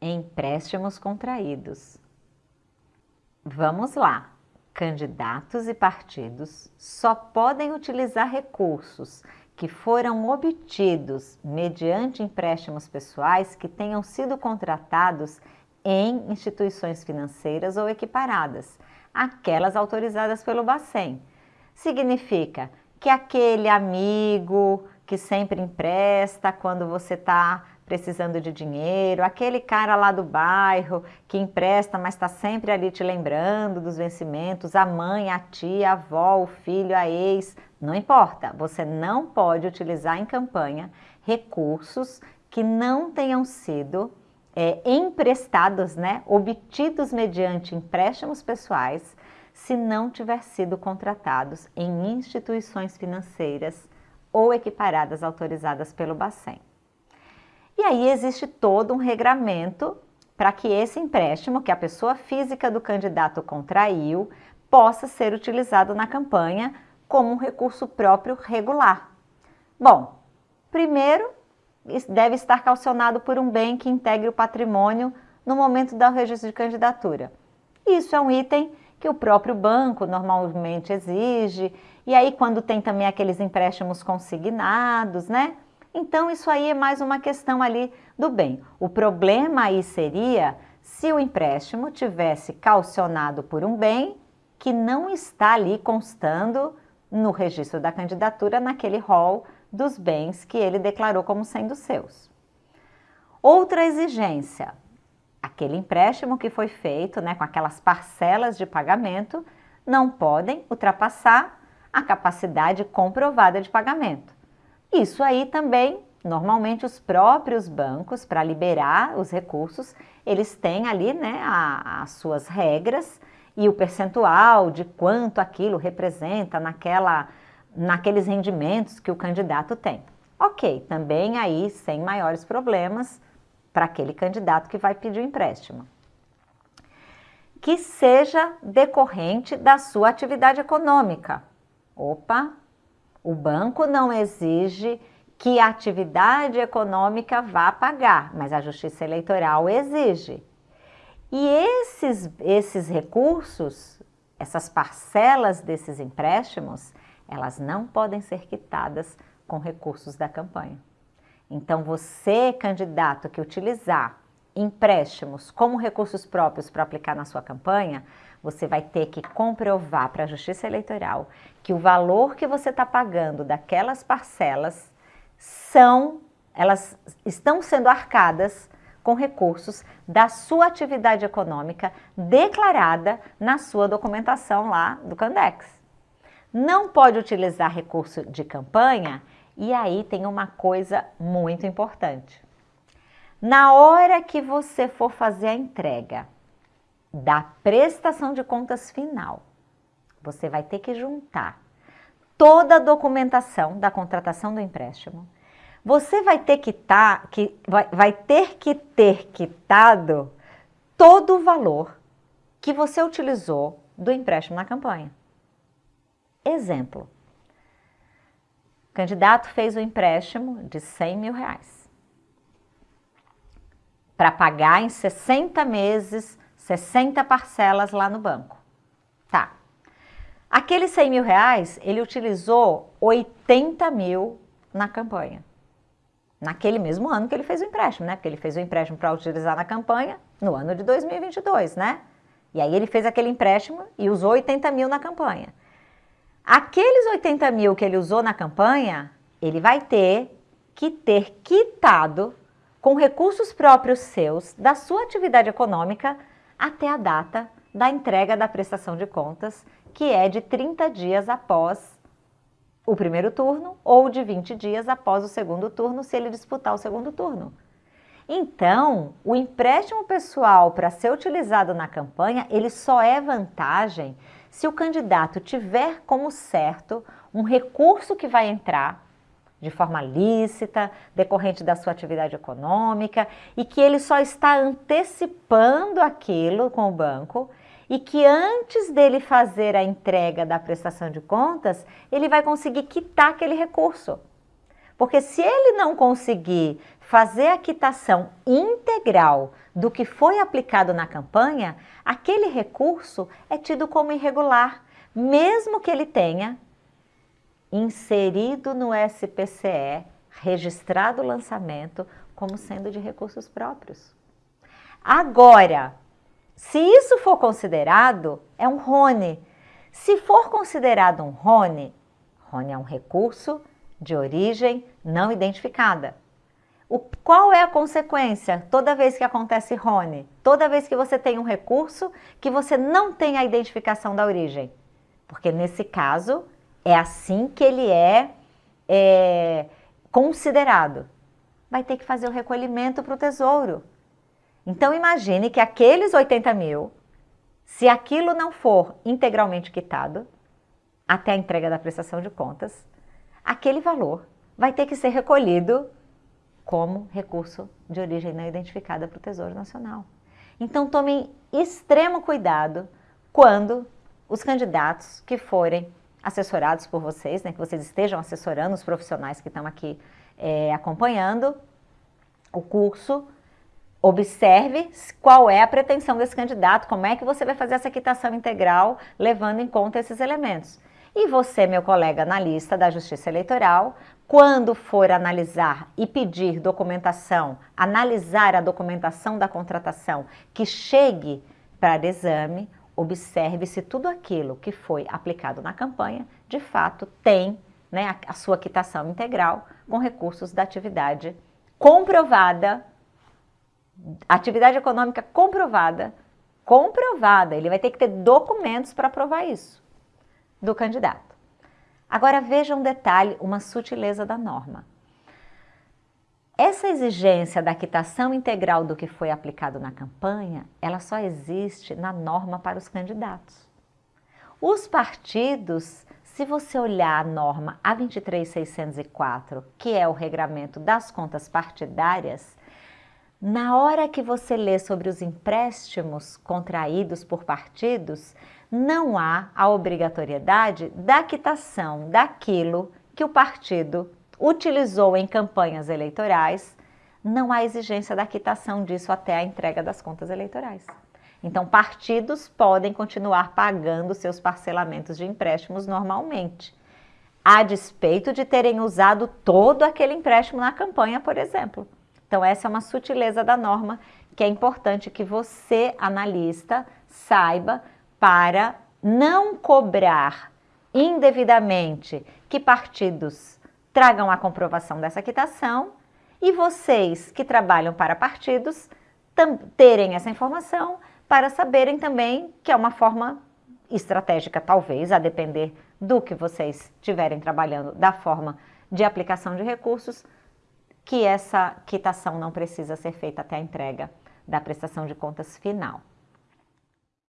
Empréstimos contraídos. Vamos lá. Candidatos e partidos só podem utilizar recursos que foram obtidos mediante empréstimos pessoais que tenham sido contratados em instituições financeiras ou equiparadas, aquelas autorizadas pelo Bacen. Significa que aquele amigo que sempre empresta quando você está precisando de dinheiro, aquele cara lá do bairro que empresta, mas está sempre ali te lembrando dos vencimentos, a mãe, a tia, a avó, o filho, a ex, não importa, você não pode utilizar em campanha recursos que não tenham sido é, emprestados, né, obtidos mediante empréstimos pessoais, se não tiver sido contratados em instituições financeiras ou equiparadas autorizadas pelo Bacen. E aí existe todo um regramento para que esse empréstimo que a pessoa física do candidato contraiu possa ser utilizado na campanha como um recurso próprio regular. Bom, primeiro deve estar calcionado por um bem que integre o patrimônio no momento do registro de candidatura. Isso é um item que o próprio banco normalmente exige, e aí quando tem também aqueles empréstimos consignados, né? Então, isso aí é mais uma questão ali do bem. O problema aí seria se o empréstimo tivesse calcionado por um bem que não está ali constando no registro da candidatura naquele rol dos bens que ele declarou como sendo seus. Outra exigência, aquele empréstimo que foi feito né, com aquelas parcelas de pagamento não podem ultrapassar a capacidade comprovada de pagamento. Isso aí também, normalmente os próprios bancos, para liberar os recursos, eles têm ali né, a, as suas regras e o percentual de quanto aquilo representa naquela, naqueles rendimentos que o candidato tem. Ok, também aí sem maiores problemas para aquele candidato que vai pedir o empréstimo. Que seja decorrente da sua atividade econômica. Opa, o banco não exige que a atividade econômica vá pagar, mas a Justiça Eleitoral exige. E esses, esses recursos, essas parcelas desses empréstimos, elas não podem ser quitadas com recursos da campanha. Então, você, candidato que utilizar empréstimos como recursos próprios para aplicar na sua campanha, você vai ter que comprovar para a Justiça Eleitoral que o valor que você está pagando daquelas parcelas são, elas estão sendo arcadas com recursos da sua atividade econômica declarada na sua documentação lá do Candex. Não pode utilizar recurso de campanha e aí tem uma coisa muito importante. Na hora que você for fazer a entrega da prestação de contas final, você vai ter que juntar toda a documentação da contratação do empréstimo. Você vai ter que, tá, que, vai, vai ter, que ter quitado todo o valor que você utilizou do empréstimo na campanha. Exemplo. O candidato fez o empréstimo de 100 mil reais para pagar em 60 meses 60 parcelas lá no banco. Tá. Aqueles 100 mil reais, ele utilizou 80 mil na campanha. Naquele mesmo ano que ele fez o empréstimo, né? Porque ele fez o empréstimo para utilizar na campanha no ano de 2022, né? E aí ele fez aquele empréstimo e usou 80 mil na campanha. Aqueles 80 mil que ele usou na campanha, ele vai ter que ter quitado com recursos próprios seus da sua atividade econômica até a data da entrega da prestação de contas, que é de 30 dias após o primeiro turno ou de 20 dias após o segundo turno, se ele disputar o segundo turno. Então, o empréstimo pessoal para ser utilizado na campanha, ele só é vantagem se o candidato tiver como certo um recurso que vai entrar de forma lícita, decorrente da sua atividade econômica e que ele só está antecipando aquilo com o banco e que antes dele fazer a entrega da prestação de contas, ele vai conseguir quitar aquele recurso. Porque se ele não conseguir fazer a quitação integral do que foi aplicado na campanha, aquele recurso é tido como irregular, mesmo que ele tenha inserido no SPCE, registrado o lançamento como sendo de recursos próprios. Agora, se isso for considerado, é um RONE. Se for considerado um RONE, RONE é um recurso de origem não identificada. O, qual é a consequência toda vez que acontece RONE? Toda vez que você tem um recurso que você não tem a identificação da origem. Porque nesse caso, é assim que ele é, é considerado. Vai ter que fazer o recolhimento para o tesouro. Então imagine que aqueles 80 mil, se aquilo não for integralmente quitado, até a entrega da prestação de contas, aquele valor vai ter que ser recolhido como recurso de origem não identificada para o Tesouro Nacional. Então tomem extremo cuidado quando os candidatos que forem assessorados por vocês, né, que vocês estejam assessorando os profissionais que estão aqui é, acompanhando o curso, observe qual é a pretensão desse candidato, como é que você vai fazer essa quitação integral levando em conta esses elementos. E você, meu colega analista da Justiça Eleitoral, quando for analisar e pedir documentação, analisar a documentação da contratação que chegue para exame, observe se tudo aquilo que foi aplicado na campanha, de fato, tem né, a, a sua quitação integral com recursos da atividade comprovada, atividade econômica comprovada, comprovada, ele vai ter que ter documentos para provar isso do candidato. Agora veja um detalhe, uma sutileza da norma. Essa exigência da quitação integral do que foi aplicado na campanha, ela só existe na norma para os candidatos. Os partidos, se você olhar a norma A23604, que é o regramento das contas partidárias, na hora que você lê sobre os empréstimos contraídos por partidos, não há a obrigatoriedade da quitação daquilo que o partido utilizou em campanhas eleitorais, não há exigência da quitação disso até a entrega das contas eleitorais. Então, partidos podem continuar pagando seus parcelamentos de empréstimos normalmente, a despeito de terem usado todo aquele empréstimo na campanha, por exemplo. Então, essa é uma sutileza da norma que é importante que você, analista, saiba para não cobrar indevidamente que partidos tragam a comprovação dessa quitação e vocês que trabalham para partidos terem essa informação para saberem também que é uma forma estratégica, talvez, a depender do que vocês estiverem trabalhando, da forma de aplicação de recursos, que essa quitação não precisa ser feita até a entrega da prestação de contas final.